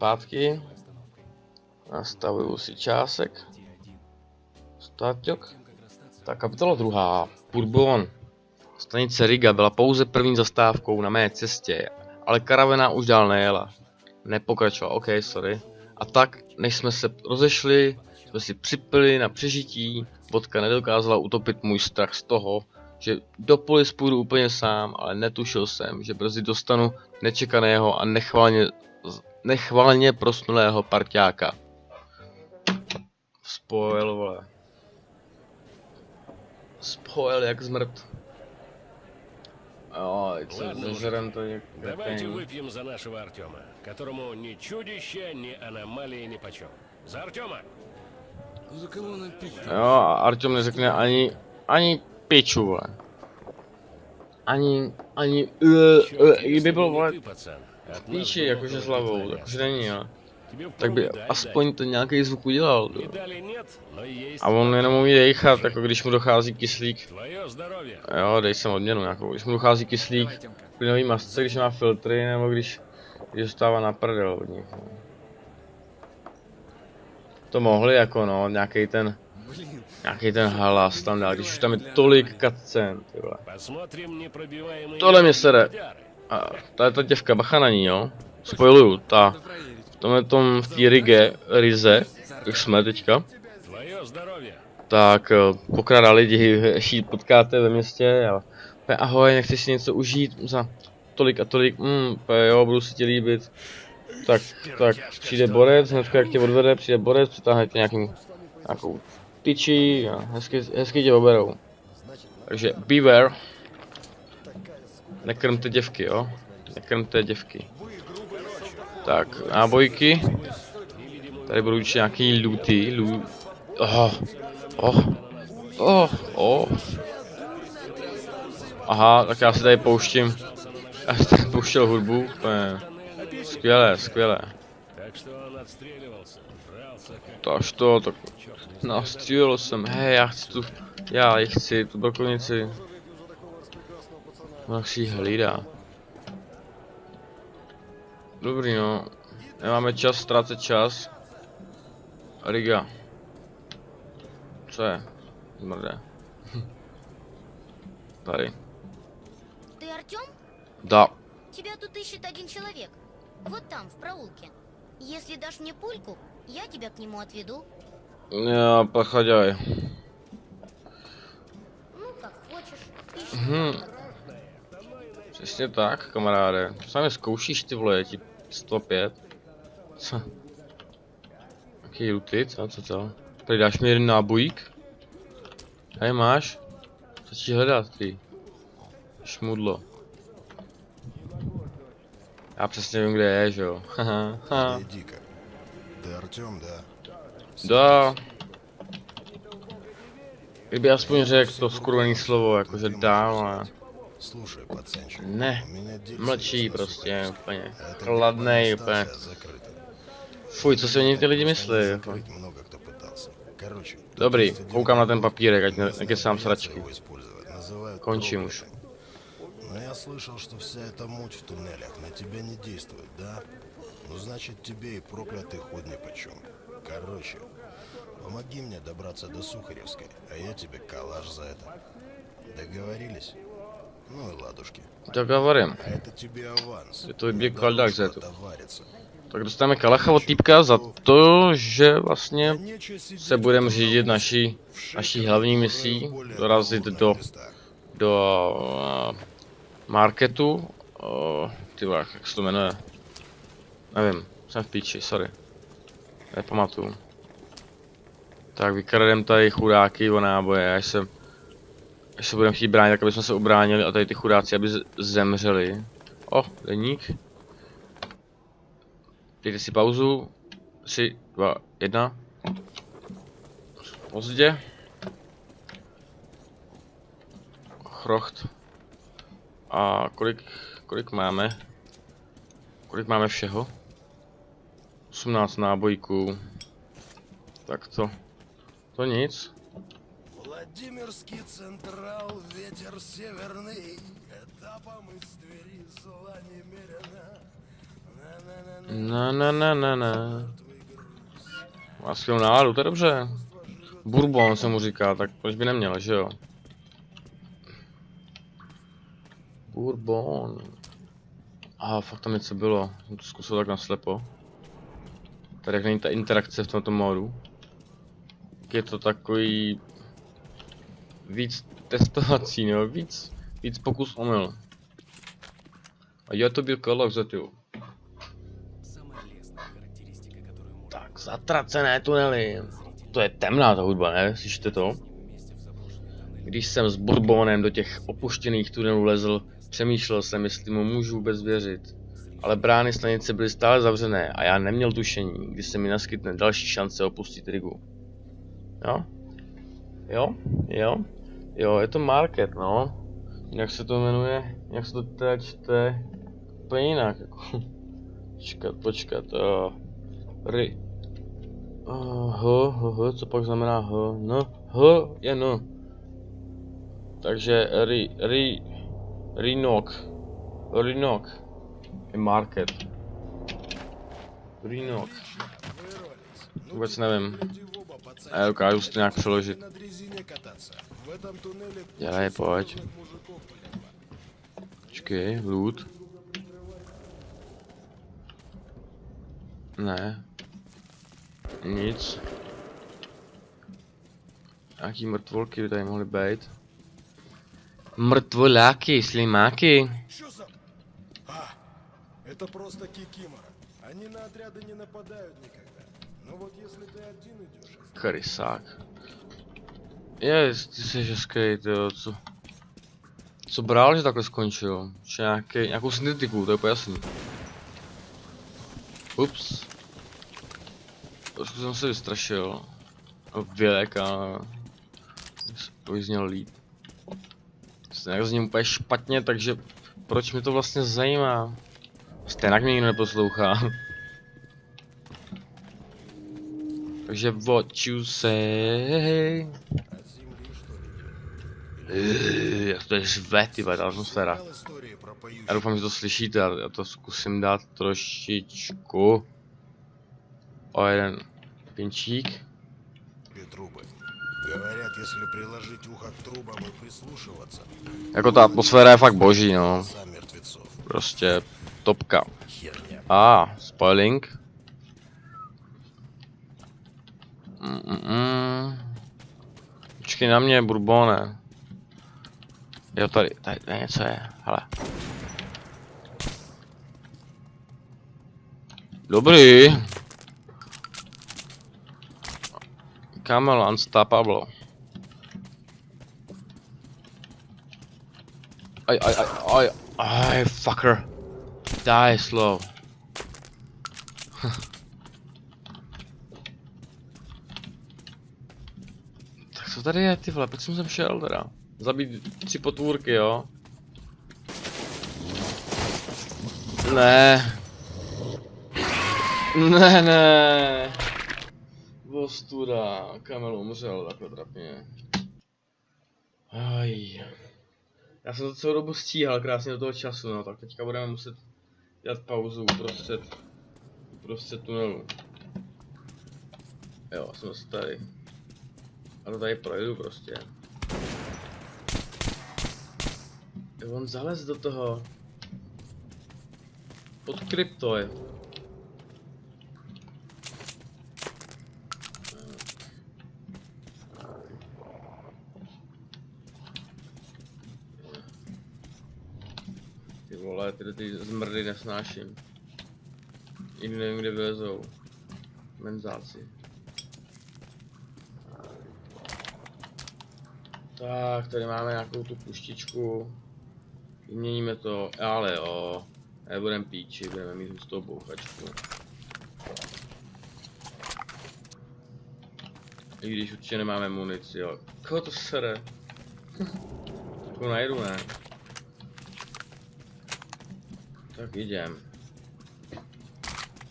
zpátky. Nastavuju si čásek. Stáťok. Tak kapitola druhá. Bourbon. Stanice Riga byla pouze první zastávkou na mé cestě, ale karavena už dál nejela. Nepokračovala, ok, sorry. A tak, než jsme se rozešli, jsme si připili na přežití, vodka nedokázala utopit můj strach z toho, že do polis půjdu úplně sám, ale netušil jsem, že brzy dostanu nečekaného a nechvalně, nechvalně prosnulého parťáka. Spoil, vole. Spoil jak zmrt. Jo, co Ладно уже. zažerem to jak... Давайте jak- выпьем за нашего Артема, которому ни чудище, ни аномалии ни почем. За Артема! За кого нам пить? Jo, a Artyom neřekne ani, ani piču, vole. Ani, ani, uh, uh, kdyby byl, vole, ты, pацан, от нас Píči, jakože s hlavou, takže není, ale. Tak by aspoň to nějaký zvuk udělal, jo. A on jenom umí dejchat, jako když mu dochází kyslík. Jo, dej sem odměnu nějakou. Když mu dochází kyslík v plynový masce, když má filtry, nebo když, když dostává na prdel od nich. No. To mohli jako no, nějaký ten Nějaký ten halas tam dál, když už tam je tolik cutscene, ty vole. Tohle mě sere. A ta je ta děvka, bacha na ní, jo? Spoiluju, ta. V tomhle tom, v té rige, rize, jak jsme teďka, tak eh, pokrada lidi, eh, ještě potkáte ve městě a pe, ahoj, nechceš si něco užít za tolik a tolik, mm, pe, jo, budu si ti líbit. Tak, tak přijde borec, hned jak tě odvede, přijde borec, přitáhne tě nějakým, nějakou tyčí a hezky, hezky tě oberou. Takže beware. Nekrmte děvky, jo? Nekrmte děvky. Tak, nábojky. Tady budou určitě nějaký lutý, loot. Oh, oh, oh, oh. Aha, tak já si tady pouštím. Já si tady pouštěl hudbu, úplně. Skvělé, skvělé. Tož to, tak nastřílel jsem, hej, já chci tu, já chci tu brokovnici, Ji hlídá. Dobrý no, nemáme čas ztrácet čas. Riga. Co je? Zmrdé. Tady. Ты Артем? Da. Тебя тут ищет один человек. Вот там, в проулке. Если дашь мне пульку, я тебя к нему отведу. Já, pochodaj. Ну, как хочешь. Ищи. Hm. Přesně tak, kamaráde. Sám zkoušíš ty vole, je ti 105. Co? Jaký luty, co, co, co? Tady dáš mi jeden nábojík? Hej, máš? Co ti hledat, ty? Šmudlo. Já přesně vím, kde je, že jo? Haha, haha. Иди-ка. Ты Артем, да? Da. Kdyby aspoň řekl to skurvený slovo, jakože dá, ale Слушай, пацанчик, не. у Молчи просто, я понял. А Ладно, и по... Фуй, це сьогодні ти людьми слив. Много кто пытался. Короче, Добрий, рукам на тем папіре, як, на, як срачки. Кончим уж. Но я слышал, что вся эта муть в туннелях на тебя не действует, да? Ну, значит, тебе и проклятый ход ни почем. Короче, помоги мне добраться до Сухаревской, а я тебе калаш за это. Договорились? Ну и ладушки. Tak говорím. А это тебе аванс. Je to vyběh Не kaldák дороже za to. отовариться. Tak dostaneme kalacha od týpka za to, že vlastně Нечего сидеть se budeme в řídit naší, naší hlavní misí, dorazit do, do uh, marketu, uh, ty vole, jak se to jmenuje, nevím, jsem v píči, sorry, nepamatuju. Tak vykradem tady chudáky o náboje, až se, až se budeme chtít bránit, tak aby jsme se ubránili a tady ty chudáci, aby zemřeli. O, deník. Dejte si pauzu. 3, 2, 1. Pozdě. Chrocht. A kolik, kolik máme? Kolik máme všeho? 18 nábojků. Tak to. To nic. Владимирский Централ, ветер северный, этапом из Твери зла немерено. Na na na na na. Má skvělou náladu, to je dobře. Bourbon se mu říká, tak proč by neměl, že jo? Bourbon. A fakt tam něco bylo. Jsem to zkusil tak naslepo. Tady jak není ta interakce v tomto módu. Tak Je to takový... Víc testovací, no, víc, víc pokus omyl. A já to byl kolok za tu. Tak, zatracené tunely. To je temná ta hudba, ne? Slyšíte to? Když jsem s Bourbonem do těch opuštěných tunelů lezl, přemýšlel jsem, jestli mu můžu vůbec věřit. Ale brány stanice byly stále zavřené a já neměl tušení, kdy se mi naskytne další šance opustit Rigu. Jo? Jo? Jo? Jo, je to market, no. Jak se to jmenuje, jak se to teda čte, úplně jinak, jako. počkat, počkat, jo. ry. Uh, h, h, h, co pak znamená h, no, h je no. Takže ry, ry, rinok, rinok je market. Rinok. Vůbec nevím. A já dokážu si to nějak přeložit. В этом туннеле Я ебать. Чекай, лут. Не. Niets. Aki mrtvolki bi da imali bait. Мертволяки, слимаки. Что. А, это просто кикимора. Они на отряды не нападают никогда. Но вот если ты один идешь... Корисак. Je, ty jsi hezký, tyjo, co? Co bral, že takhle skončil? Že nějaký, nějakou syntetiku, to je jasný. Ups. Trošku jsem se vystrašil. Vělek a... To by zněl líp. Nějak zním úplně špatně, takže proč mi to vlastně zajímá? Stejně mě nikdo neposlouchá. Takže what you say? Eh, jak to je žve, ty ta atmosféra. Já doufám, že to slyšíte, já to zkusím dát trošičku. O jeden pinčík. Jako ta atmosféra je fakt boží, no. Prostě topka. A, ah, spoiling. Mm, mm -mm. Počkej na mě, Bourbone. Jo, tady, tady, tady něco je, hele. Dobrý. Camel Unstoppable. Aj, aj, aj, aj, aj, fucker. Die slow. tak co tady je, ty vole, proč jsem sem šel teda? Zabít tři potvůrky, jo? Ne. Ne, ne. Vostuda, Kamel umřel takhle trapně. Aj. Já jsem to celou dobu stíhal krásně do toho času, no, tak teďka budeme muset dělat pauzu uprostřed, uprostřed tunelu. Jo, jsem zase tady. A to tady projdu prostě. Jo, on zalez do toho. Pod krypto je. Ty vole, tyhle ty zmrdy nesnáším. Jiný nevím, kde vylezou. Menzáci. Tak, tady máme nějakou tu puštičku. Vyměníme to, ale jo. Nebudem píči, budeme mít hustou bouchačku. I když určitě nemáme munici, jo. Koho to sere? Takovou najdu, ne? Tak jdem.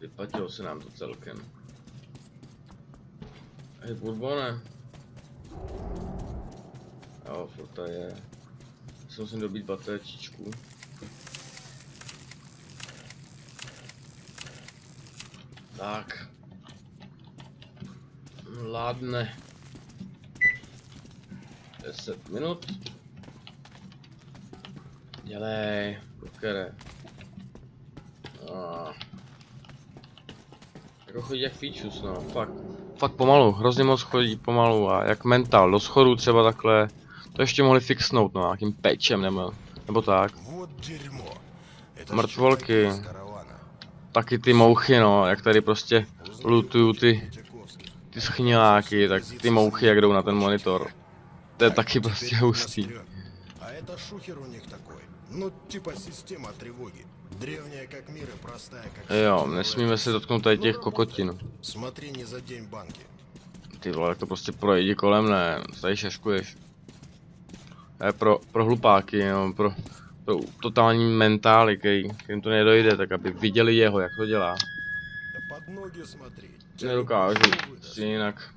Vyplatilo se nám to celkem. Hej, Bourbone. Jo, furt je. Si musím dobít baterčičku. Tak. Vládne. 10 minut. Dělej, kukere. Ah. Jako chodí jak Featus, no, fakt. Fakt pomalu, hrozně moc chodí pomalu a jak mental, do schodu třeba takhle. To ještě mohli fixnout, no, nějakým pečem nebo, nebo tak. Вот дерьмо. Это ж Мертволки. чуваки из каравана. Taky ty mouchy, no, jak tady prostě Узнай, lutují ty, Третьяковский. ty schňáky, tak ty mouchy jak jdou na ten monitor. To je taky Теперь prostě меня hustý. стрёт. А это шухер у них такой. Ну, типа система тревоги. Древняя как мир и простая как... Jo, всякий nesmíme se dotknout tady těch kokotin. Смотри, не задень банки. Ty vole, tak to prostě projdi kolem, ne, tady šaškuješ. To je pro, pro hlupáky, no, pro, pro totální mentály, který, kterým to nedojde, tak aby viděli jeho, jak to dělá. Да под ноги смотри. Тебя Nedokážu никто не si jinak,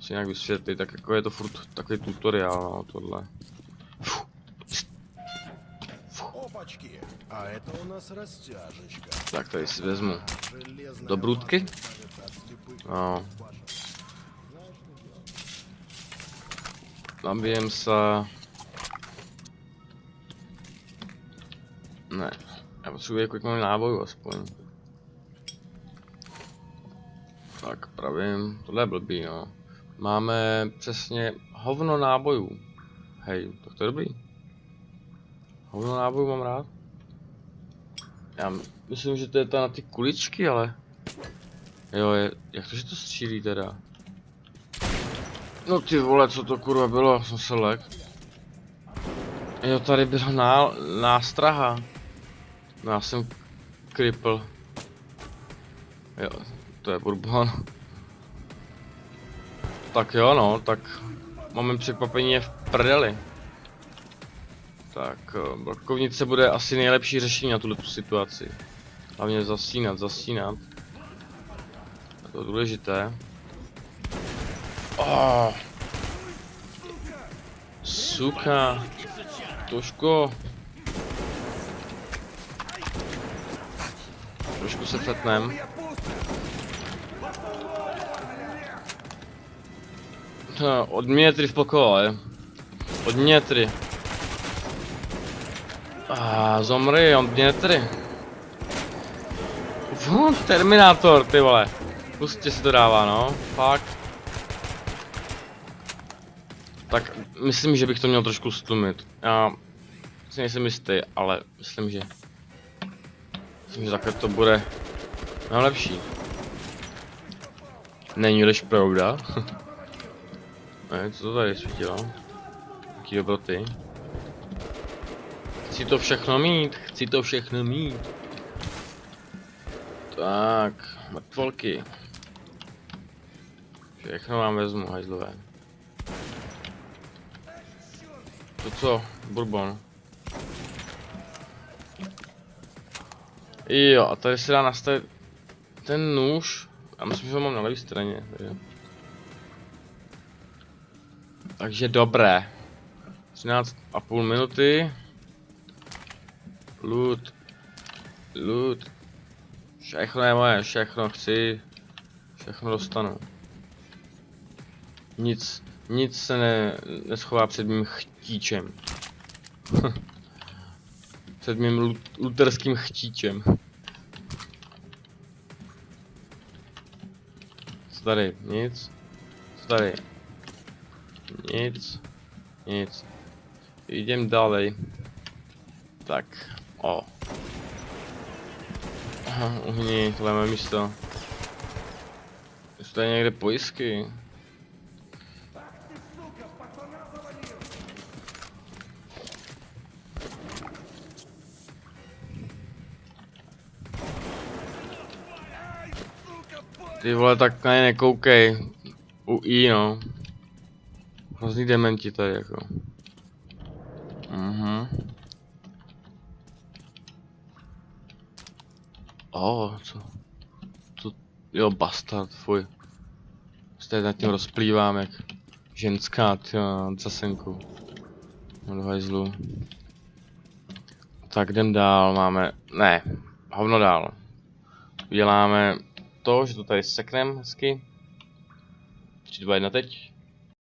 si jinak vysvětlit, tak jako je to furt takový tutoriál, no, tohle. Опачки. А это у нас растяжечка. Tak tady si vezmu Железная do brudky. Zabijem se. Ne. Já potřebuji kolik mám náboj aspoň. Tak, pravím. Tohle je blbý, no. Máme přesně hovno nábojů. Hej, tak to je dobrý. Hovno nábojů mám rád. Já myslím, že to je ta na ty kuličky, ale... Jo, je, jak to, že to střílí teda? No ty vole, co to kurva bylo, jsem se lek. Jo, tady byla ná, nástraha. No, já jsem kripl. Jo, to je bourbon. Tak jo, no, tak moment překvapení je v prdeli. Tak, eh, blokovnice bude asi nejlepší řešení na tuhle tu situaci. Hlavně zasínat, zasínat. Je to důležité. Oh. Suka. Toško. Trošku se fetnem. Od metry v pokoji. Od metry. A zomri, od metry. Von, Terminátor, ty vole. Pustě se to dává, no. Fakt. Tak myslím, že bych to měl trošku stlumit. Já si nejsem jistý, ale myslím, že... Myslím, že takhle to bude no lepší. Není-liž pravda. ne, co to tady svítilo? Jaký dobroty. Chci to všechno mít, chci to všechno mít. Tak, mrtvolky. Všechno vám vezmu, hajzlové. To co? Bourbon. Jo, a tady se dá nastavit ten nůž. Já myslím, že ho mám na levé straně. Tady. Takže dobré. 13,5 minuty. Loot. Loot. Všechno je moje, všechno chci. Všechno dostanu. Nic, nic se ne, neschová před mým chtíčem. před mým lu, luterským chtíčem. Co tady? Nic. Co tady? Nic. Nic. Jdem dále. Tak. O. Uhni, moje místo. Jsou tady někde pojistky? Ty vole, tak na ně nekoukej. U I, no. Hrozný dementi tady, jako. Mhm. O, co? Co? Jo, bastard, fuj. Tady nad tím rozplývám, jak ženská, ty za senku. No do hajzlu. Tak jdem dál, máme, ne, hovno dál. Uděláme to, že to tady seknem hezky. 3, 2, 1 teď.